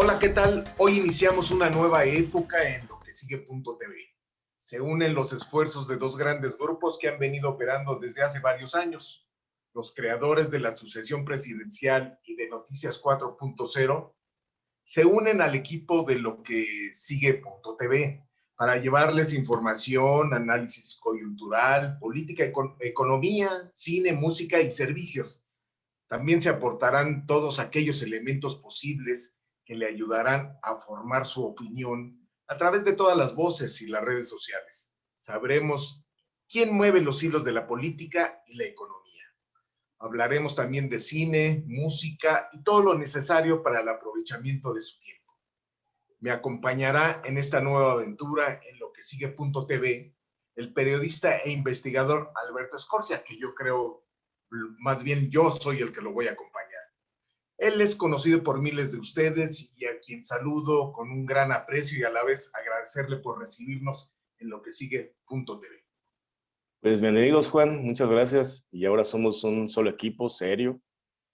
Hola, ¿qué tal? Hoy iniciamos una nueva época en lo que sigue Punto TV. Se unen los esfuerzos de dos grandes grupos que han venido operando desde hace varios años. Los creadores de la sucesión presidencial y de Noticias 4.0 se unen al equipo de lo que sigue Punto TV para llevarles información, análisis coyuntural, política, economía, cine, música y servicios. También se aportarán todos aquellos elementos posibles que le ayudarán a formar su opinión a través de todas las voces y las redes sociales. Sabremos quién mueve los hilos de la política y la economía. Hablaremos también de cine, música y todo lo necesario para el aprovechamiento de su tiempo. Me acompañará en esta nueva aventura en lo que sigue Punto TV el periodista e investigador Alberto Escorcia, que yo creo, más bien yo soy el que lo voy a acompañar. Él es conocido por miles de ustedes y a quien saludo con un gran aprecio y a la vez agradecerle por recibirnos en lo que sigue Punto TV. Pues bienvenidos Juan, muchas gracias. Y ahora somos un solo equipo serio,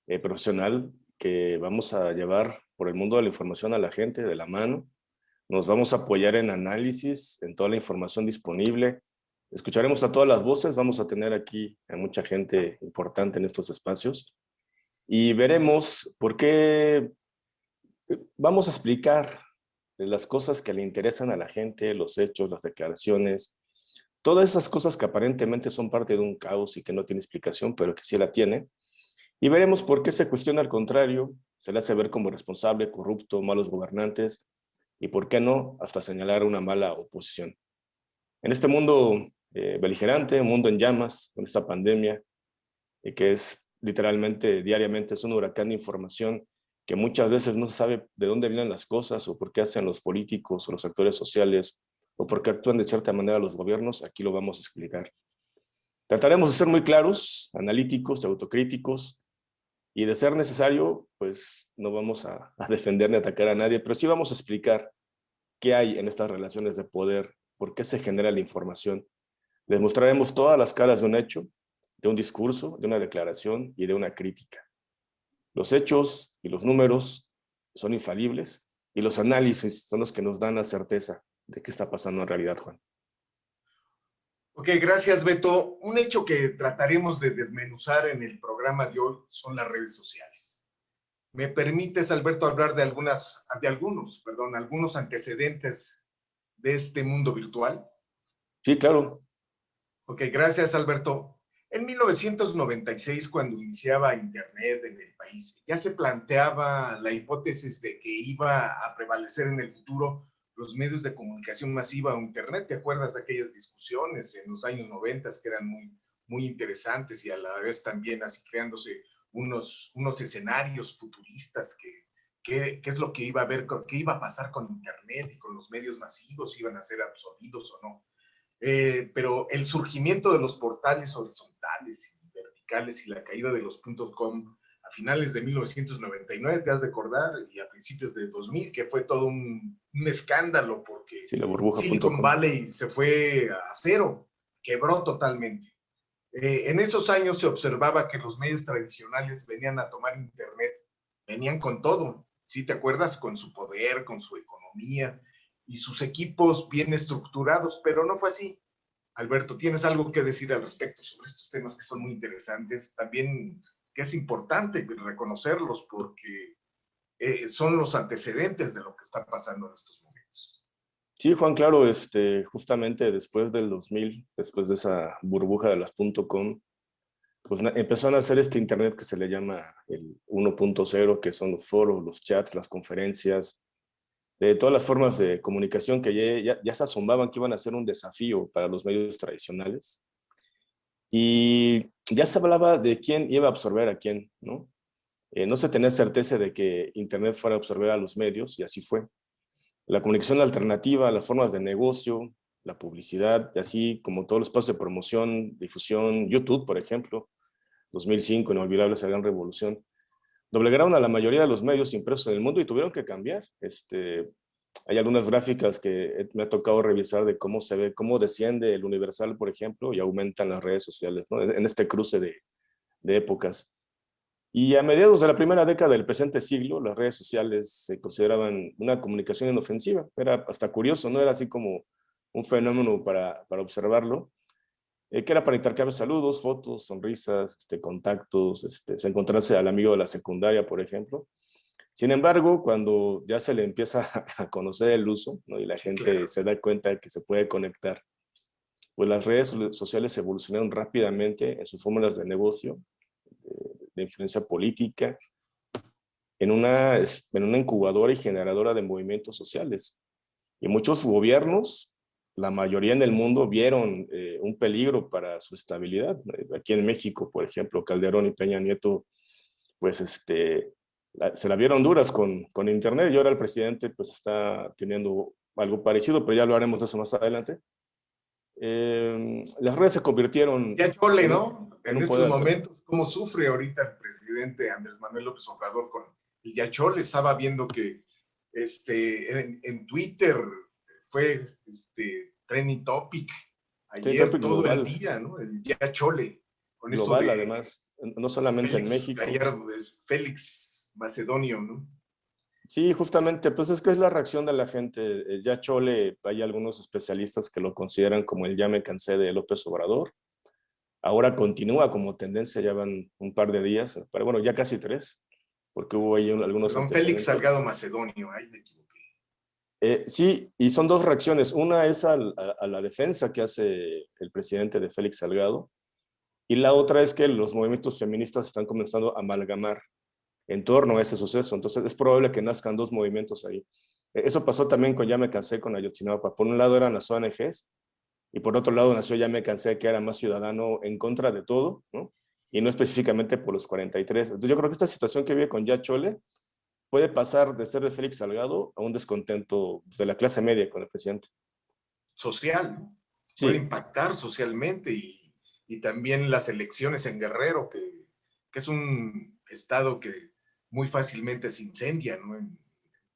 eh, profesional, que vamos a llevar por el mundo de la información a la gente de la mano. Nos vamos a apoyar en análisis, en toda la información disponible. Escucharemos a todas las voces, vamos a tener aquí a mucha gente importante en estos espacios y veremos por qué vamos a explicar las cosas que le interesan a la gente, los hechos, las declaraciones, todas esas cosas que aparentemente son parte de un caos y que no tiene explicación, pero que sí la tiene. Y veremos por qué se cuestiona al contrario, se le hace ver como responsable, corrupto, malos gobernantes, y por qué no, hasta señalar una mala oposición. En este mundo eh, beligerante, un mundo en llamas, con esta pandemia, y que es literalmente diariamente es un huracán de información que muchas veces no se sabe de dónde vienen las cosas o por qué hacen los políticos o los actores sociales o por qué actúan de cierta manera los gobiernos, aquí lo vamos a explicar. Trataremos de ser muy claros, analíticos, autocríticos y de ser necesario, pues no vamos a, a defender ni atacar a nadie, pero sí vamos a explicar qué hay en estas relaciones de poder, por qué se genera la información. Les mostraremos todas las caras de un hecho, de un discurso, de una declaración y de una crítica. Los hechos y los números son infalibles y los análisis son los que nos dan la certeza de qué está pasando en realidad, Juan. Ok, gracias Beto. Un hecho que trataremos de desmenuzar en el programa de hoy son las redes sociales. ¿Me permites, Alberto, hablar de, algunas, de algunos, perdón, algunos antecedentes de este mundo virtual? Sí, claro. Ok, gracias, Alberto. En 1996, cuando iniciaba Internet en el país, ya se planteaba la hipótesis de que iba a prevalecer en el futuro los medios de comunicación masiva o Internet. ¿Te acuerdas de aquellas discusiones en los años 90 que eran muy, muy interesantes y a la vez también así creándose unos, unos escenarios futuristas que, qué es lo que iba a ver, qué iba a pasar con Internet y con los medios masivos, iban a ser absorbidos o no. Eh, pero el surgimiento de los portales horizontales y verticales y la caída de los .com a finales de 1999, te has de acordar, y a principios de 2000, que fue todo un, escándalo porque Silicon Valley se fue a cero, quebró totalmente. Eh, en esos años se observaba que los medios tradicionales venían a tomar Internet, venían con todo, ¿sí te acuerdas? Con su poder, con su economía, y sus equipos bien estructurados, pero no fue así. Alberto, ¿tienes algo que decir al respecto sobre estos temas que son muy interesantes? También que es importante reconocerlos porque eh, son los antecedentes de lo que está pasando en estos momentos. Sí, Juan, claro, este, justamente después del 2000, después de esa burbuja de las .com, pues empezaron a hacer este internet que se le llama el 1.0, que son los foros, los chats, las conferencias, de todas las formas de comunicación que ya, se asombraban que iban a ser un desafío para los medios tradicionales. Y ya se hablaba de quién iba a absorber a quién, ¿no? Eh, no se tenía certeza de que Internet fuera a absorber a los medios, y así fue. La comunicación alternativa, las formas de negocio, la publicidad, y así como todos los espacios de promoción, difusión, YouTube, por ejemplo, 2005, inolvidable esa gran revolución, doblegaron a la mayoría de los medios impresos en el mundo y tuvieron que cambiar. Este, hay algunas gráficas que me ha tocado revisar de cómo se ve, cómo desciende el Universal, por ejemplo, y aumentan las redes sociales, ¿no? en este cruce de, de épocas. Y a mediados de la primera década del presente siglo, las redes sociales se consideraban una comunicación inofensiva. Era hasta curioso, no era así como un fenómeno para, para observarlo, eh, que era para intercambiar saludos, fotos, sonrisas, este, contactos, este, encontrarse al amigo de la secundaria, por ejemplo. Sin embargo, cuando ya se le empieza a conocer el uso ¿no? y la gente se da cuenta de que se puede conectar, pues las redes sociales evolucionaron rápidamente en sus fórmulas de negocio, de, influencia política, en una, en una incubadora y generadora de movimientos sociales. Y muchos gobiernos la mayoría en el mundo vieron eh, un peligro para su estabilidad. Aquí en México, por ejemplo, Calderón y Peña Nieto, pues este, se la vieron duras con, con Internet y ahora el presidente pues está teniendo algo parecido, pero ya lo haremos de eso más adelante. Em, las redes se convirtieron... Ya chole, ¿no? En, estos momentos, ¿cómo sufre ahorita el presidente Andrés Manuel López Obrador con el Yachol? Estaba viendo que este, en, en Twitter fue este, trending topic ayer todo el día, ¿no? El día chole. Con global, esto además, no solamente en México. Ayer es Félix Macedonio, ¿no? Sí, justamente, pues es que es la reacción de la gente. Ya Chole, hay algunos especialistas que lo consideran como el ya me cansé de López Obrador. Ahora continúa como tendencia, ya van un par de días, pero bueno, ya casi tres, porque hubo ahí algunos... Don Félix Salgado Macedonio, ahí me eh, sí, y son dos reacciones. Una es a, la defensa que hace el presidente de Félix Salgado, y la otra es que los movimientos feministas están comenzando a amalgamar en torno a ese suceso. Entonces es probable que nazcan dos movimientos ahí. E, eso pasó también con Ya me cansé con Ayotzinapa. Por un lado eran las ONGs, y por otro lado nació Ya me cansé, que era más ciudadano en contra de todo, ¿no? y no específicamente por los 43. Entonces yo creo que esta situación que vive con Ya Chole puede pasar de ser de Félix Salgado a un descontento de la clase media con el presidente. Social, puede impactar socialmente y, y, también las elecciones en Guerrero, que, que, es un estado que muy fácilmente se incendia, ¿no?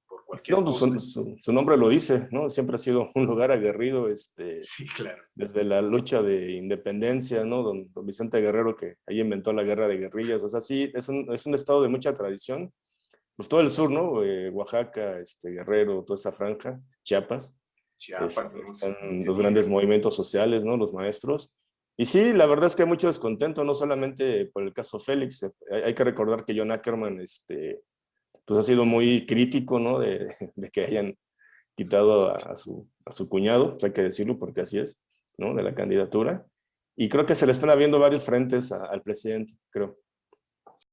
por cualquier no, su, su, nombre lo dice, ¿no? Siempre ha sido un lugar aguerrido, este, sí, claro. desde la lucha de independencia, ¿no? Don, don, Vicente Guerrero, que ahí inventó la guerra de guerrillas, o sea, sí, es un, es un estado de mucha tradición, pues todo el sur, ¿no? Eh, Oaxaca, este, Guerrero, toda esa franja, Chiapas. Chiapas, este, los grandes movimientos sociales, ¿no? Los maestros. Y sí, la verdad es que hay mucho descontento, no solamente por el caso Félix. Eh, hay, que recordar que John Ackerman, este, pues ha sido muy crítico, ¿no? De, de que hayan quitado a, su, a su cuñado, hay que decirlo porque así es, ¿no? De la candidatura. Y creo que se le están habiendo varios frentes al presidente, creo.